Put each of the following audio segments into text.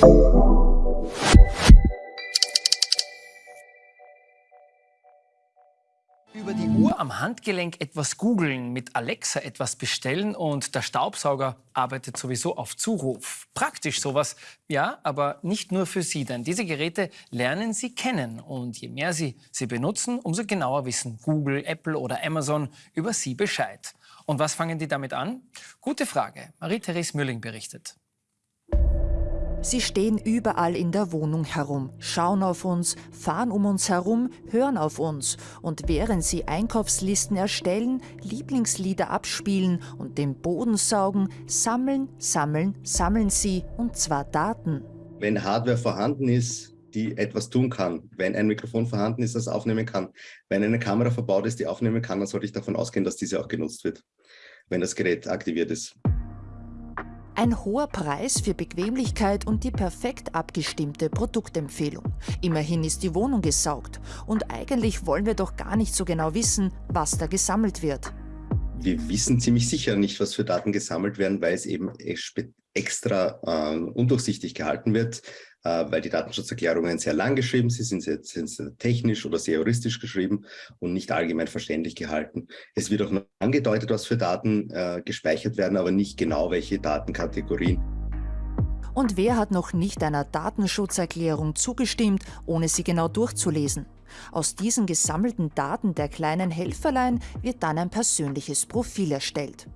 Über die Uhr am Handgelenk etwas googeln, mit Alexa etwas bestellen und der Staubsauger arbeitet sowieso auf Zuruf. Praktisch sowas, ja, aber nicht nur für Sie, denn diese Geräte lernen Sie kennen und je mehr Sie sie benutzen, umso genauer wissen Google, Apple oder Amazon über Sie Bescheid. Und was fangen die damit an? Gute Frage. Marie-Therese Mülling berichtet. Sie stehen überall in der Wohnung herum, schauen auf uns, fahren um uns herum, hören auf uns. Und während sie Einkaufslisten erstellen, Lieblingslieder abspielen und den Boden saugen, sammeln, sammeln, sammeln sie, und zwar Daten. Wenn Hardware vorhanden ist, die etwas tun kann, wenn ein Mikrofon vorhanden ist, das aufnehmen kann, wenn eine Kamera verbaut ist, die aufnehmen kann, dann sollte ich davon ausgehen, dass diese auch genutzt wird, wenn das Gerät aktiviert ist. Ein hoher Preis für Bequemlichkeit und die perfekt abgestimmte Produktempfehlung. Immerhin ist die Wohnung gesaugt. Und eigentlich wollen wir doch gar nicht so genau wissen, was da gesammelt wird. Wir wissen ziemlich sicher nicht, was für Daten gesammelt werden, weil es eben extra äh, undurchsichtig gehalten wird, weil die Datenschutzerklärungen sehr lang geschrieben sind, sind sie, sind technisch oder sehr juristisch geschrieben und nicht allgemein verständlich gehalten. Es wird auch angedeutet, was für Daten äh, gespeichert werden, aber nicht genau welche Datenkategorien. Und wer hat noch nicht einer Datenschutzerklärung zugestimmt, ohne sie genau durchzulesen? Aus diesen gesammelten Daten der kleinen Helferlein wird dann ein persönliches Profil erstellt.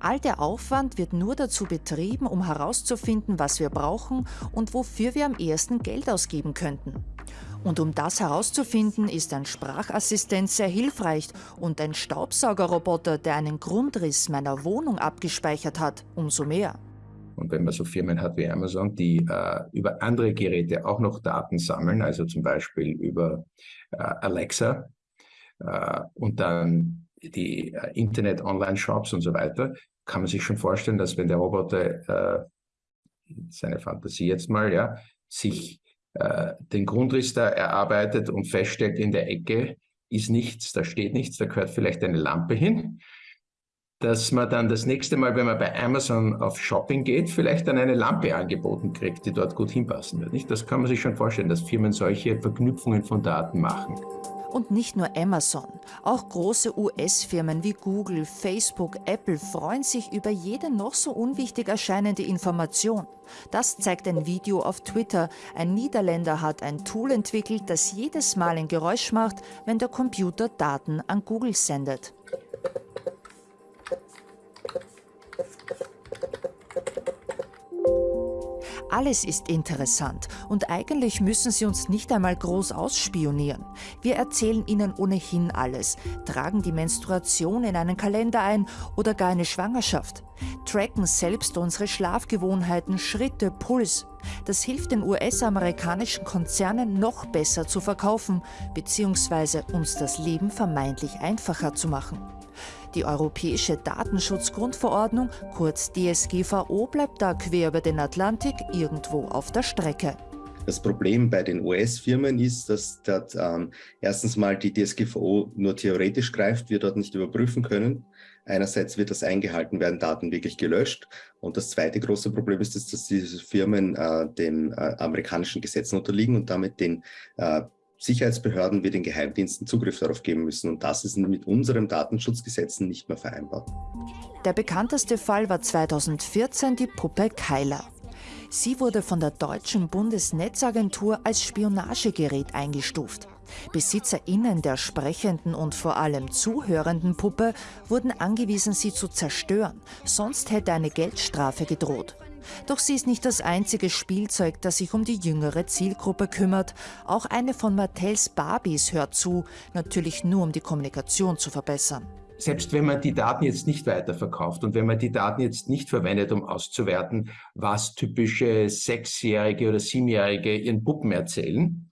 All der Aufwand wird nur dazu betrieben, um herauszufinden, was wir brauchen und wofür wir am ehesten Geld ausgeben könnten. Und um das herauszufinden, ist ein Sprachassistent sehr hilfreich und ein Staubsaugerroboter, der einen Grundriss meiner Wohnung abgespeichert hat, umso mehr. Und wenn man so Firmen hat wie Amazon, die äh, über andere Geräte auch noch Daten sammeln, also zum Beispiel über äh, Alexa äh, und dann die äh, Internet-Online-Shops und so weiter, kann man sich schon vorstellen, dass wenn der Roboter, äh, seine Fantasie jetzt mal, ja, sich äh, den Grundriss da erarbeitet und feststellt, in der Ecke ist nichts, da steht nichts, da gehört vielleicht eine Lampe hin, dass man dann das nächste Mal, wenn man bei Amazon auf Shopping geht, vielleicht dann eine Lampe angeboten kriegt, die dort gut hinpassen wird. Nicht? Das kann man sich schon vorstellen, dass Firmen solche Verknüpfungen von Daten machen. Und nicht nur Amazon, auch große US-Firmen wie Google, Facebook, Apple freuen sich über jede noch so unwichtig erscheinende Information. Das zeigt ein Video auf Twitter. Ein Niederländer hat ein Tool entwickelt, das jedes Mal ein Geräusch macht, wenn der Computer Daten an Google sendet. Alles ist interessant und eigentlich müssen Sie uns nicht einmal groß ausspionieren. Wir erzählen Ihnen ohnehin alles, tragen die Menstruation in einen Kalender ein oder gar eine Schwangerschaft, tracken selbst unsere Schlafgewohnheiten, Schritte, Puls. Das hilft den US-amerikanischen Konzernen noch besser zu verkaufen bzw. uns das Leben vermeintlich einfacher zu machen. Die Europäische Datenschutzgrundverordnung, kurz DSGVO, bleibt da quer über den Atlantik irgendwo auf der Strecke. Das Problem bei den US-Firmen ist, dass dort ähm, erstens mal die DSGVO nur theoretisch greift, wir dort nicht überprüfen können. Einerseits wird das eingehalten, werden Daten wirklich gelöscht. Und das zweite große Problem ist, dass diese Firmen äh, den äh, amerikanischen Gesetzen unterliegen und damit den äh, Sicherheitsbehörden wie den Geheimdiensten Zugriff darauf geben müssen. Und das ist mit unseren Datenschutzgesetzen nicht mehr vereinbar. Der bekannteste Fall war 2014 die Puppe Keiler. Sie wurde von der deutschen Bundesnetzagentur als Spionagegerät eingestuft. BesitzerInnen der sprechenden und vor allem zuhörenden Puppe wurden angewiesen, sie zu zerstören, sonst hätte eine Geldstrafe gedroht. Doch sie ist nicht das einzige Spielzeug, das sich um die jüngere Zielgruppe kümmert. Auch eine von Mattels Barbies hört zu, natürlich nur um die Kommunikation zu verbessern. Selbst wenn man die Daten jetzt nicht weiterverkauft und wenn man die Daten jetzt nicht verwendet, um auszuwerten, was typische Sechsjährige oder Siebenjährige ihren Puppen erzählen,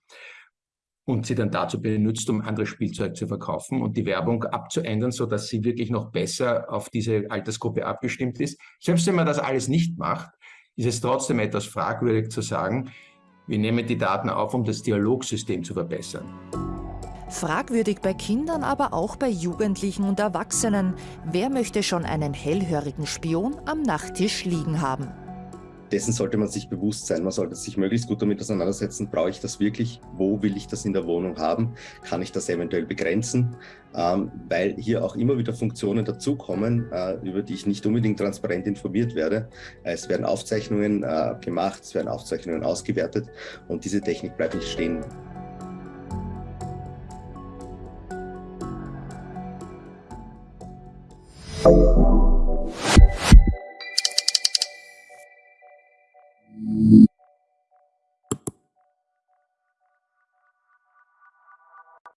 und sie dann dazu benutzt, um anderes Spielzeug zu verkaufen und die Werbung abzuändern, so dass sie wirklich noch besser auf diese Altersgruppe abgestimmt ist. Selbst wenn man das alles nicht macht, ist es trotzdem etwas fragwürdig zu sagen, wir nehmen die Daten auf, um das Dialogsystem zu verbessern. Fragwürdig bei Kindern, aber auch bei Jugendlichen und Erwachsenen. Wer möchte schon einen hellhörigen Spion am Nachttisch liegen haben? Dessen sollte man sich bewusst sein. Man sollte sich möglichst gut damit auseinandersetzen, brauche ich das wirklich? Wo will ich das in der Wohnung haben? Kann ich das eventuell begrenzen? Ähm, weil hier auch immer wieder Funktionen dazukommen, äh, über die ich nicht unbedingt transparent informiert werde. Es werden Aufzeichnungen äh, gemacht, es werden Aufzeichnungen ausgewertet und diese Technik bleibt nicht stehen.